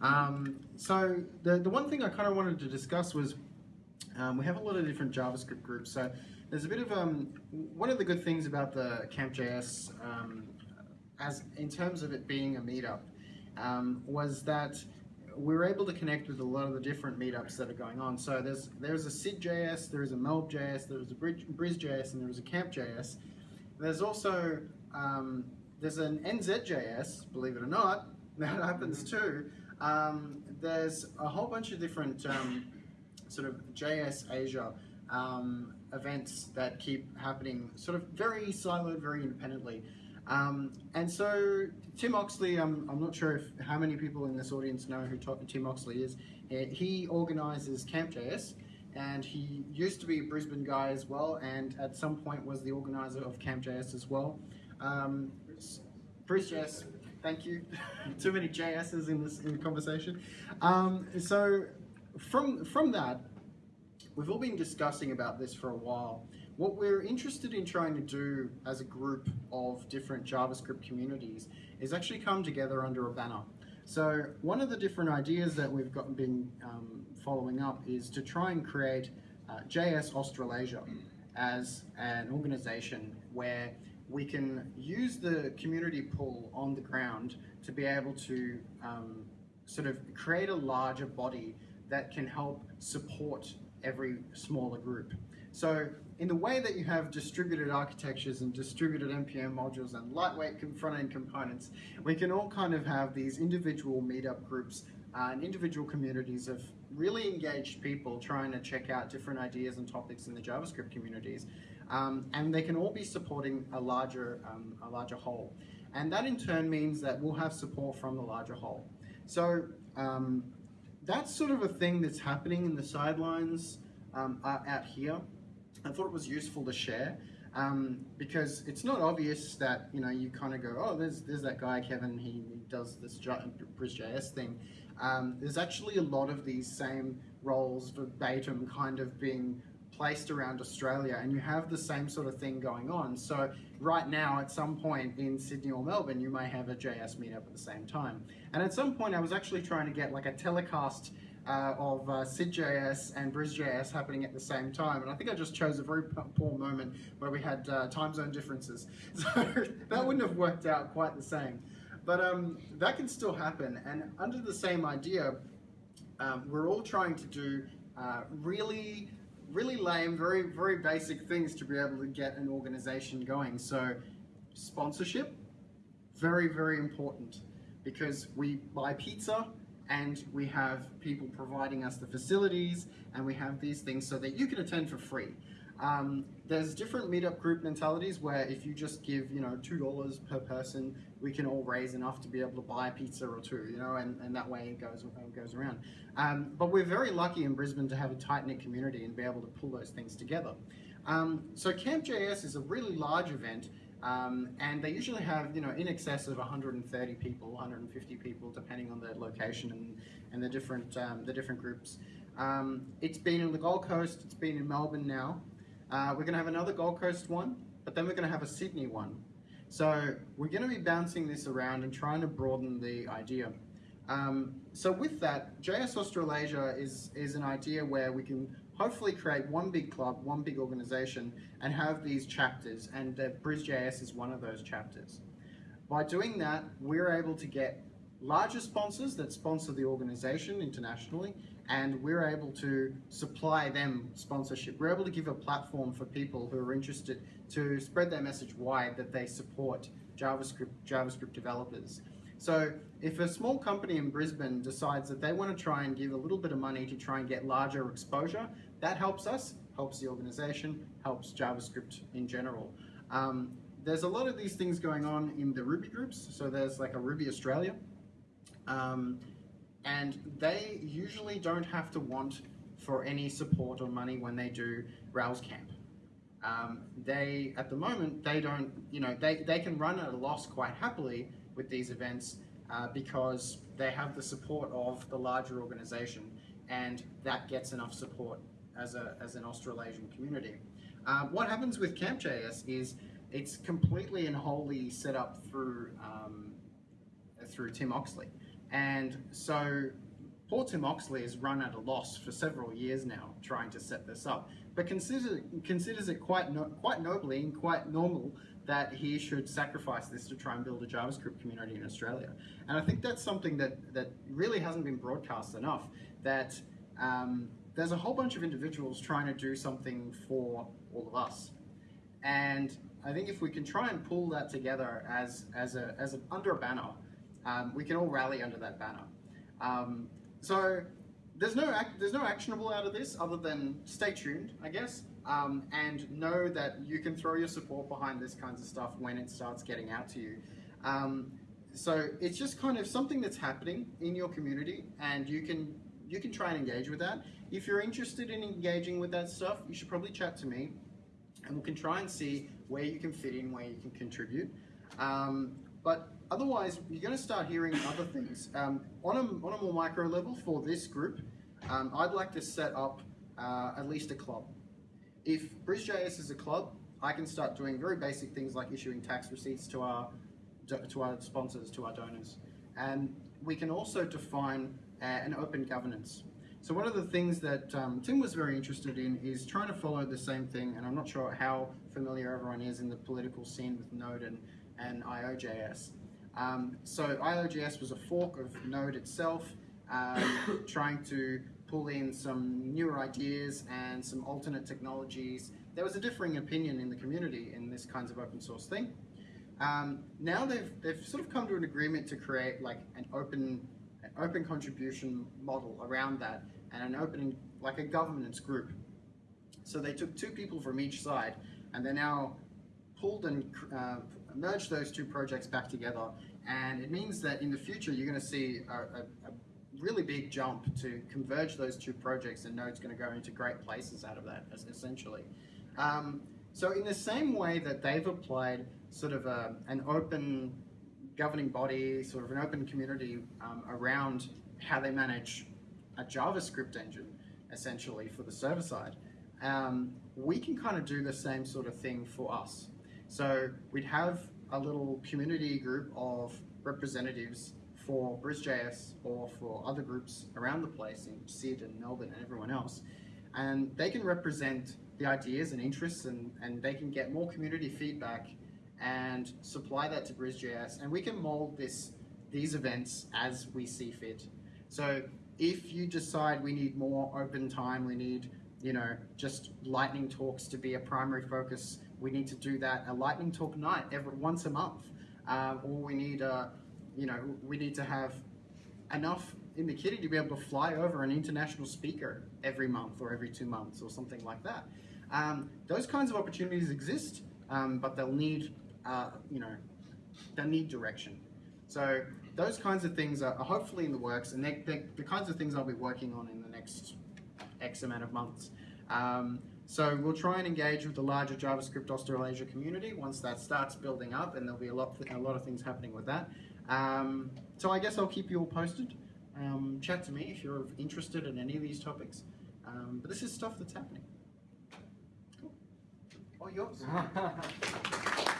Um, so the, the one thing I kind of wanted to discuss was um, we have a lot of different JavaScript groups. So there's a bit of um, one of the good things about the Camp.js, um, as in terms of it being a meetup, um, was that we were able to connect with a lot of the different meetups that are going on. So there's there's a Syd.js, there is a Melb.js, there's a Bris.js, and there's a Camp.js. There's also um, there's an NZ.js, believe it or not, that happens too. Um, there's a whole bunch of different um, sort of JS Asia um, events that keep happening sort of very siloed, very independently. Um, and so Tim Oxley, I'm, I'm not sure if how many people in this audience know who Tim Oxley is. He organizes Camp Camp.js and he used to be a Brisbane guy as well and at some point was the organizer of Camp.js as well. Um, BrisJS, thank you. Too many JSs in this in the conversation. Um, so from, from that, we've all been discussing about this for a while. What we're interested in trying to do as a group of different JavaScript communities is actually come together under a banner. So one of the different ideas that we've got been um, following up is to try and create uh, JS Australasia as an organization where we can use the community pool on the ground to be able to um, sort of create a larger body that can help support every smaller group. So in the way that you have distributed architectures and distributed NPM modules and lightweight front-end components, we can all kind of have these individual meetup groups uh, and individual communities of really engaged people trying to check out different ideas and topics in the JavaScript communities. Um, and they can all be supporting a larger, um, a larger whole. And that in turn means that we'll have support from the larger whole. So um, that's sort of a thing that's happening in the sidelines um, out here. I thought it was useful to share um, because it's not obvious that you know you kind of go, oh, there's there's that guy Kevin, he, he does this BrisJS thing. Um, there's actually a lot of these same roles verbatim kind of being placed around Australia and you have the same sort of thing going on. So right now, at some point in Sydney or Melbourne, you may have a JS meetup at the same time. And at some point, I was actually trying to get like a telecast uh, of uh, Syd.js and BrisJS happening at the same time. And I think I just chose a very poor moment where we had uh, time zone differences. So that wouldn't have worked out quite the same. But um, that can still happen. And under the same idea, um, we're all trying to do uh, really really lame, very, very basic things to be able to get an organization going. So sponsorship, very, very important because we buy pizza and we have people providing us the facilities and we have these things so that you can attend for free. Um, there's different meetup group mentalities where if you just give, you know, $2 per person, we can all raise enough to be able to buy a pizza or two, you know, and, and that way it goes, it goes around. Um, but we're very lucky in Brisbane to have a tight-knit community and be able to pull those things together. Um, so Camp.js is a really large event um, and they usually have, you know, in excess of 130 people, 150 people, depending on the location and, and the different um, the different groups. Um, it's been in the Gold Coast, it's been in Melbourne now, uh, we're going to have another Gold Coast one, but then we're going to have a Sydney one. So we're going to be bouncing this around and trying to broaden the idea. Um, so with that, JS Australasia is, is an idea where we can hopefully create one big club, one big organization, and have these chapters, and uh, BrizJS is one of those chapters. By doing that, we're able to get larger sponsors that sponsor the organization internationally, and we're able to supply them sponsorship. We're able to give a platform for people who are interested to spread their message wide that they support JavaScript, JavaScript developers. So if a small company in Brisbane decides that they want to try and give a little bit of money to try and get larger exposure, that helps us, helps the organization, helps JavaScript in general. Um, there's a lot of these things going on in the Ruby groups. So there's like a Ruby Australia. Um, and they usually don't have to want for any support or money when they do Rails Camp. Um, they, at the moment, they don't, you know, they, they can run at a loss quite happily with these events uh, because they have the support of the larger organization and that gets enough support as, a, as an Australasian community. Um, what happens with Camp.js is it's completely and wholly set up through, um, through Tim Oxley. And so poor Tim Oxley has run at a loss for several years now trying to set this up, but consider, considers it quite, no, quite nobly and quite normal that he should sacrifice this to try and build a JavaScript community in Australia. And I think that's something that, that really hasn't been broadcast enough, that um, there's a whole bunch of individuals trying to do something for all of us. And I think if we can try and pull that together as, as, a, as a, under a banner, um, we can all rally under that banner. Um, so there's no there's no actionable out of this other than stay tuned, I guess, um, and know that you can throw your support behind this kinds of stuff when it starts getting out to you. Um, so it's just kind of something that's happening in your community, and you can you can try and engage with that. If you're interested in engaging with that stuff, you should probably chat to me, and we can try and see where you can fit in, where you can contribute. Um, but otherwise, you're going to start hearing other things. Um, on, a, on a more micro level for this group, um, I'd like to set up uh, at least a club. If BrisJS is a club, I can start doing very basic things like issuing tax receipts to our to our sponsors, to our donors. And we can also define uh, an open governance. So one of the things that um, Tim was very interested in is trying to follow the same thing, and I'm not sure how familiar everyone is in the political scene with Node and, and IOJS. Um, so IOJS was a fork of Node itself, um, trying to pull in some newer ideas and some alternate technologies. There was a differing opinion in the community in this kinds of open source thing. Um, now they've, they've sort of come to an agreement to create like an open, an open contribution model around that and an open, like a governance group. So they took two people from each side and they now pulled and uh, merged those two projects back together. And it means that in the future, you're going to see a, a, a really big jump to converge those two projects and Node's going to go into great places out of that, essentially. Um, so in the same way that they've applied sort of a, an open governing body, sort of an open community um, around how they manage a JavaScript engine, essentially, for the server side, um, we can kind of do the same sort of thing for us. So we'd have a little community group of representatives for BrisJS or for other groups around the place in Sid and Melbourne and everyone else. And they can represent the ideas and interests and, and they can get more community feedback and supply that to BrisJS and we can mold this these events as we see fit. So if you decide we need more open time, we need you know just lightning talks to be a primary focus, we need to do that a lightning talk night every once a month, um, or we need a you know we need to have enough in the kitty to be able to fly over an international speaker every month or every two months or something like that. Um, those kinds of opportunities exist, um, but they'll need uh, you know, they need direction. So those kinds of things are, hopefully in the works, and they're, they're, the kinds of things I'll be working on in the next X amount of months. Um, so we'll try and engage with the larger JavaScript Australasia community once that starts building up, and there'll be a lot, a lot of things happening with that. Um, so I guess I'll keep you all posted. Um, chat to me if you're interested in any of these topics. Um, but this is stuff that's happening. Cool. Oh, yours.